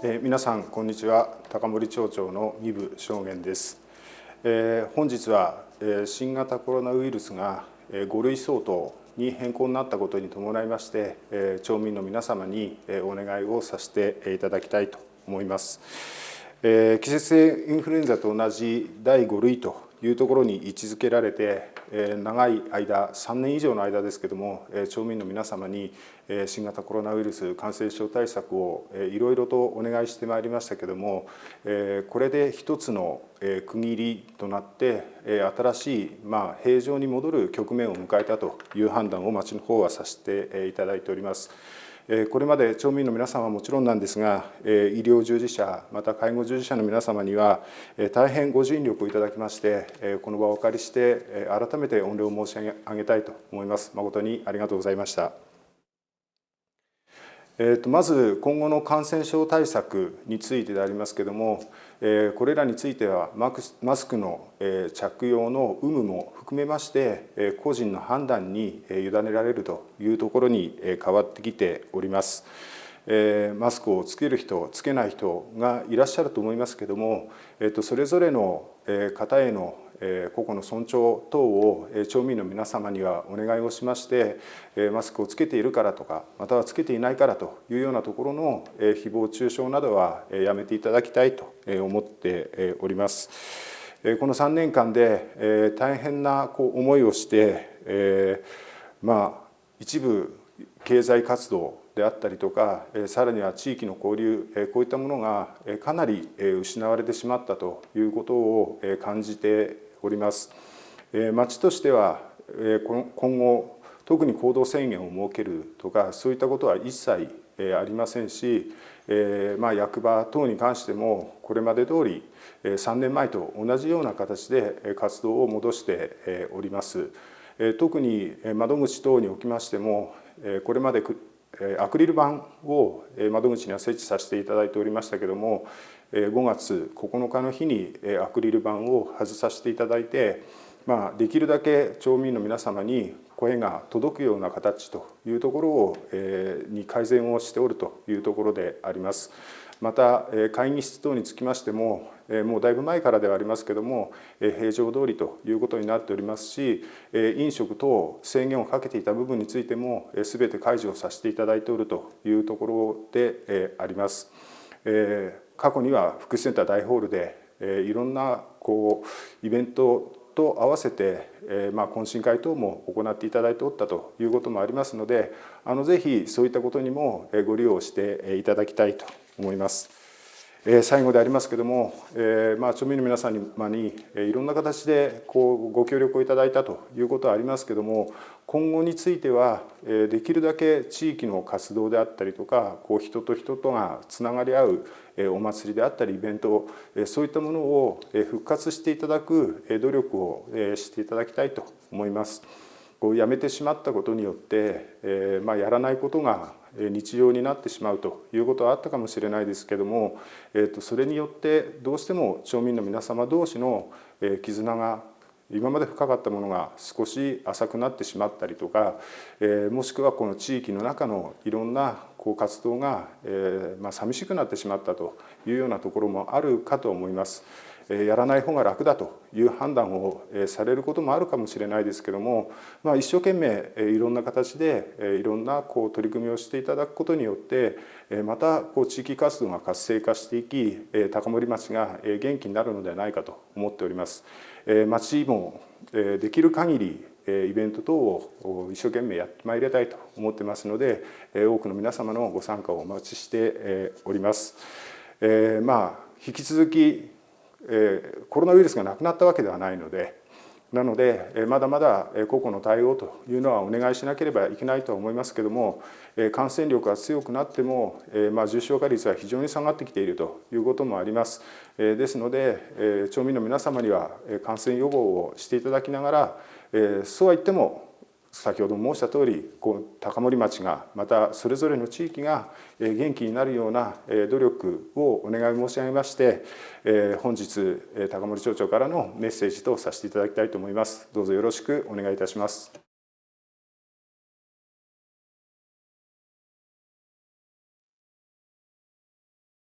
えー、皆さんこんにちは。高森町長の三部証言です、えー、本日は、えー、新型コロナウイルスが、えー、5類相当に変更になったことに伴いまして、えー、町民の皆様に、えー、お願いをさせていただきたいと思います、えー、季節性インフルエンザと同じ第5類というところに位置づけられて長い間3年以上の間ですけども町民の皆様に新型コロナウイルス感染症対策をいろいろとお願いしてまいりましたけどもこれで一つの区切りとなって新しいまあ平常に戻る局面を迎えたという判断を町の方はさせていただいております。これまで町民の皆様はもちろんなんですが、医療従事者、また介護従事者の皆様には、大変ご尽力をいただきまして、この場をお借りして、改めて御礼を申し上げたいと思います。誠にありがとうございました。えー、とまず今後の感染症対策についてでありますけれども、これらについてはマスクの、え、着用の有無も含めまして、え、個人の判断に委ねられるというところに変わってきております。え、マスクをつける人つけない人がいらっしゃると思いますけれども、えー、とそれぞれの方への個々の尊重等を町民の皆様にはお願いをしましてマスクをつけているからとかまたはつけていないからというようなところの誹謗中傷などはやめていただきたいと思っております。この3年間で大変な思いをしてまあ一部経済活動であったりとかさらには地域の交流こういったものがかなり失われてしまったということを感じております。町としては今後特に行動制限を設けるとかそういったことは一切ありませんし、まあ、役場等に関してもこれまで通り3年前と同じような形で活動を戻しております。特に窓口等におきましてもこれまでアクリル板を窓口には設置させていただいておりましたけども5月9日の日にアクリル板を外させていただいて、まあ、できるだけ町民の皆様に声が届くような形というところを、えに改善をしておるというところであります。また会議室等につきましてももうだいぶ前からではありますけれども平常通りということになっておりますし飲食等制限をかけていた部分についても全て解除をさせていただいておるというところであります。過去には福祉センター大ホールでいろんなこうイベントと合わせて、えまあ、懇親会等も行っていただいておったということもありますのであのぜひそういったことにもご利用していただきたいと思います。最後でありますけども、えまあ、町民の皆様にいろんな形でこうご協力をいただいたということはありますけども今後についてはできるだけ地域の活動であったりとかこう人と人とがつながり合うお祭りであったりイベントそういったものを復活していただく努力をしていただきたいと思います。こうやめてしまったことによって、えまあ、やらないことが日常になってしまうということはあったかもしれないですけども、えー、とそれによってどうしても町民の皆様同士の絆が今まで深かったものが少し浅くなってしまったりとか、えー、もしくはこの地域の中のいろんなこう活動が、えーまあ、寂しくなってしまったというようなところもあるかと思います。やらない方が楽だという判断をされることもあるかもしれないですけども、まあ、一生懸命いろんな形でいろんなこう取り組みをしていただくことによってまたこう地域活動が活性化していき高森町が元気になるのではないかと思っております。町もできる限りイベント等を一生懸命やってまいりたいと思ってますので多くの皆様のご参加をお待ちしております。え、まあ引き続きコロナウイルスがなくなったわけではないのでなのでまだまだ個々の対応というのはお願いしなければいけないとは思いますけども感染力が強くなっても、ま、重症化率は非常に下がってきているということもあります。ですので町民の皆様には感染予防をしていただきながらそうは言っても先ほど申した通りこう高森町がまたそれぞれの地域が元気になるような努力をお願い申し上げまして本日高森町長からのメッセージとさせていただきたいと思います。どうぞよろしくお願いいたします。